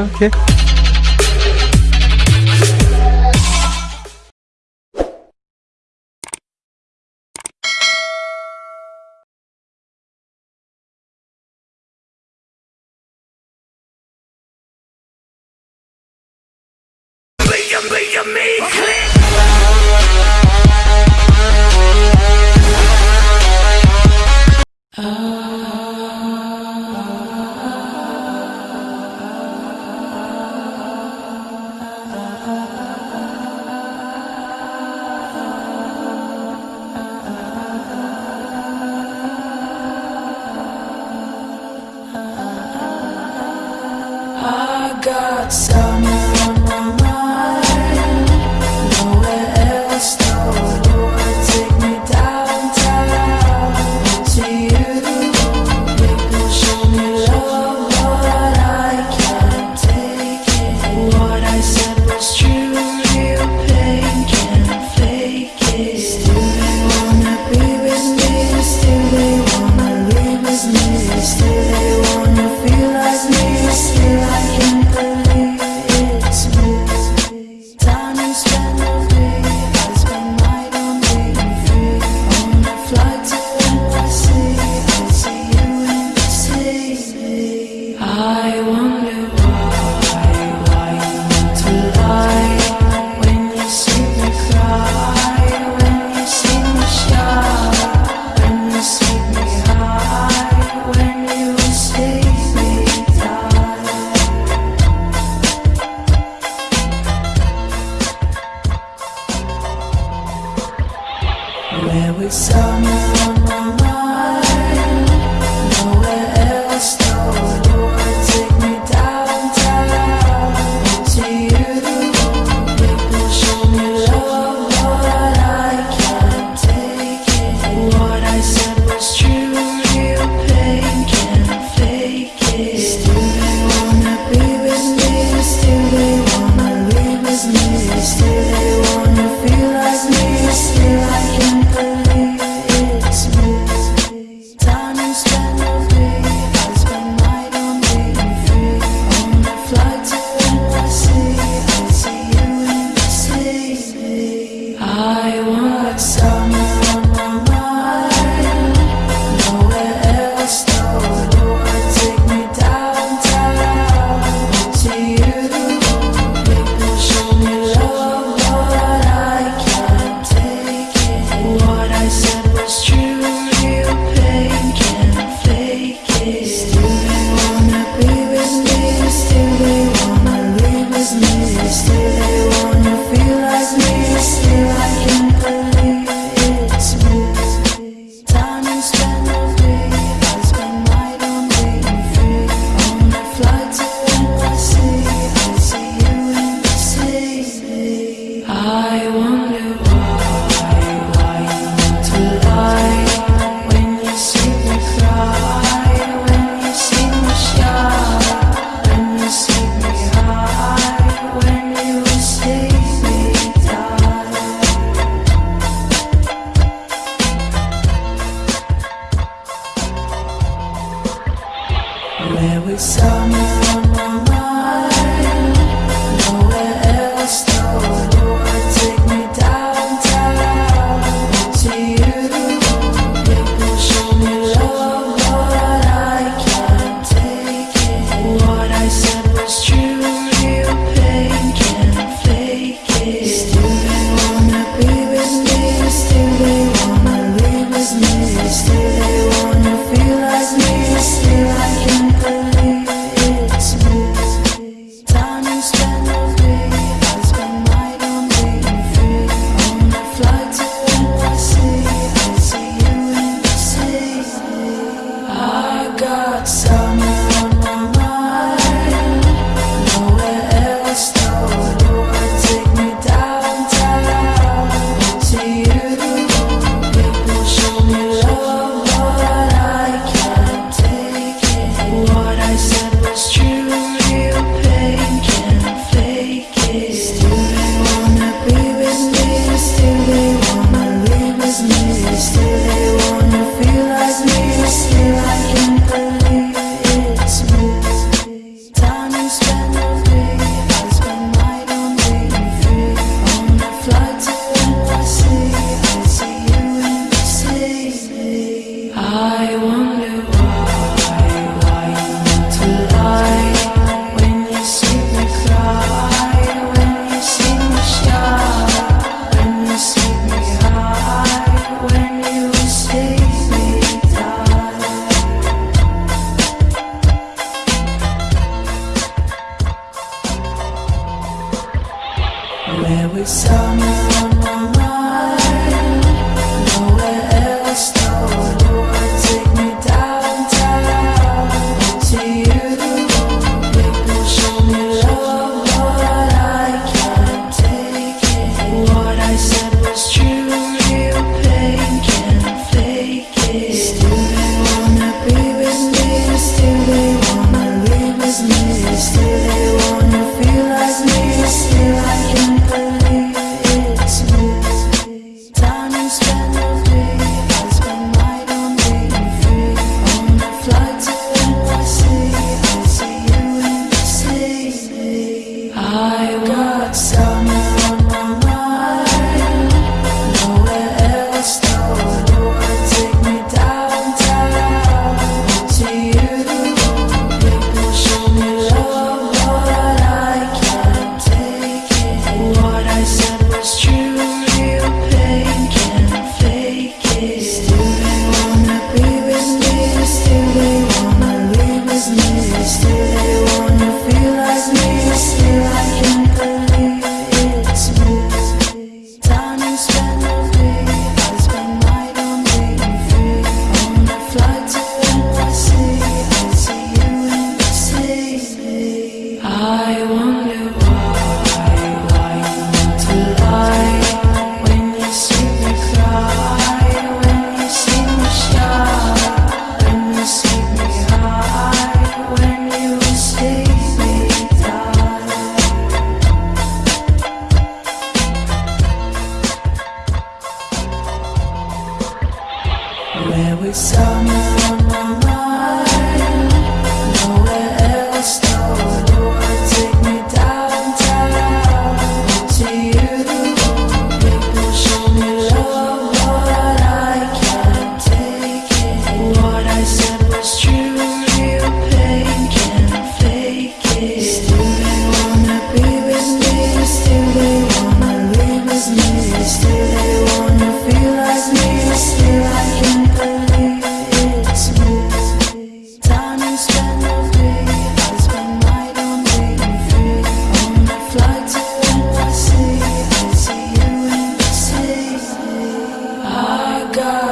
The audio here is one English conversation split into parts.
Okay. I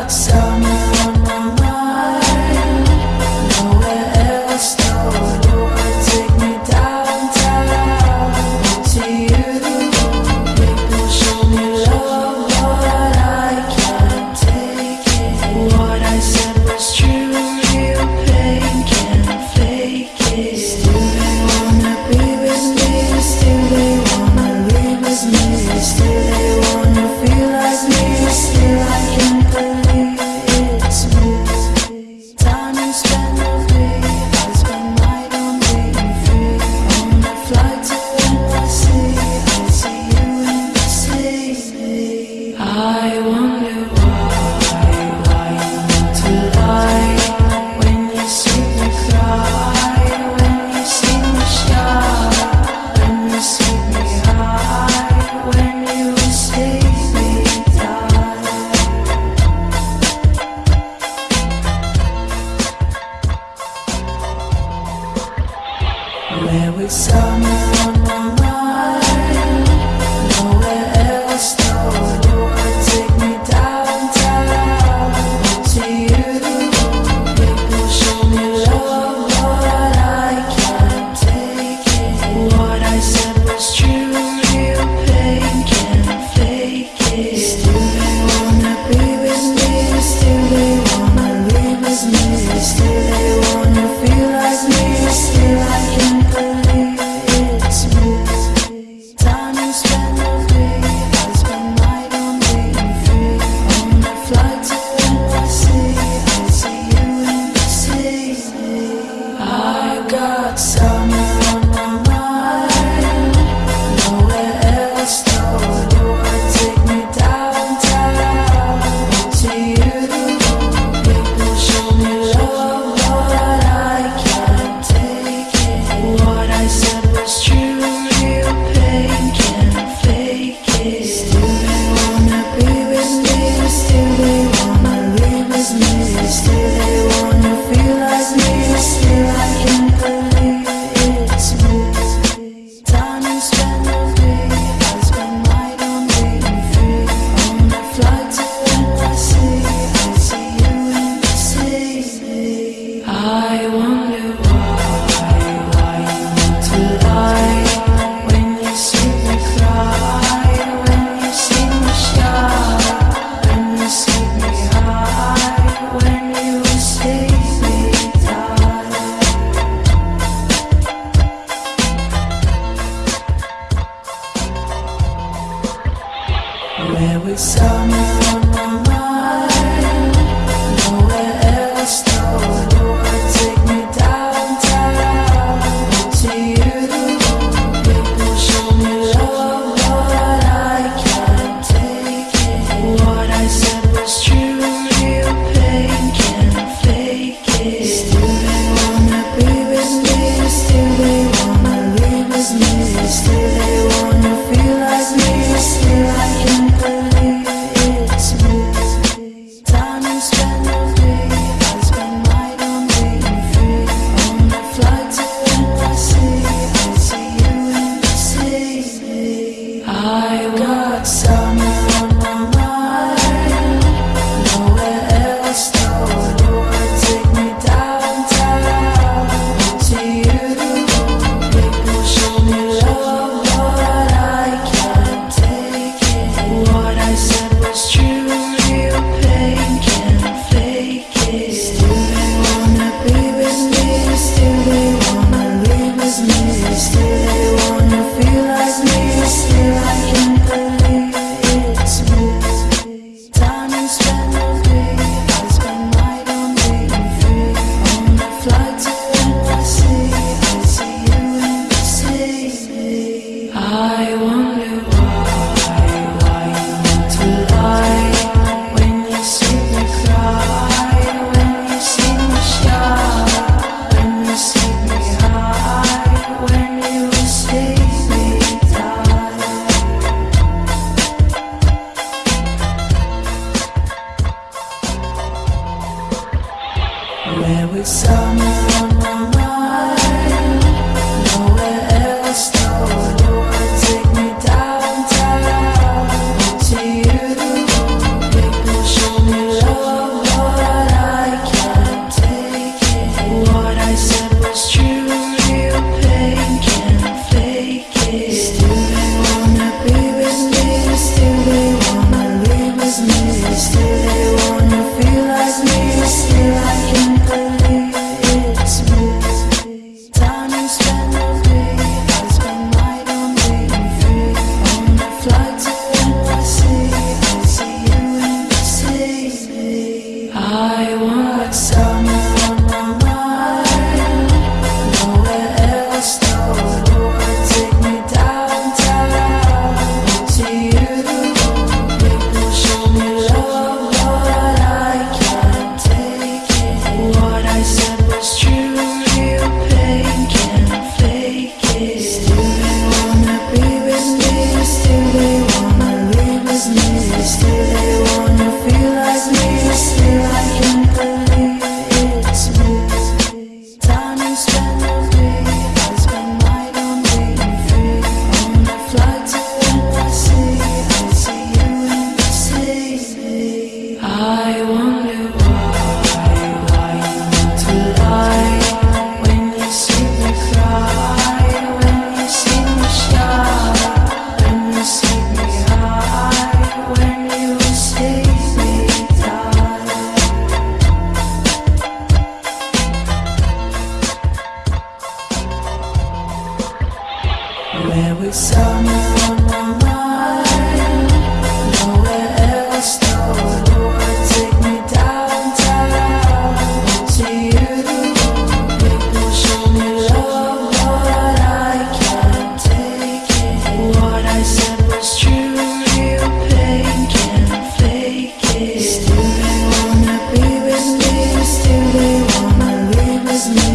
I Where we saw would someone me still fake me,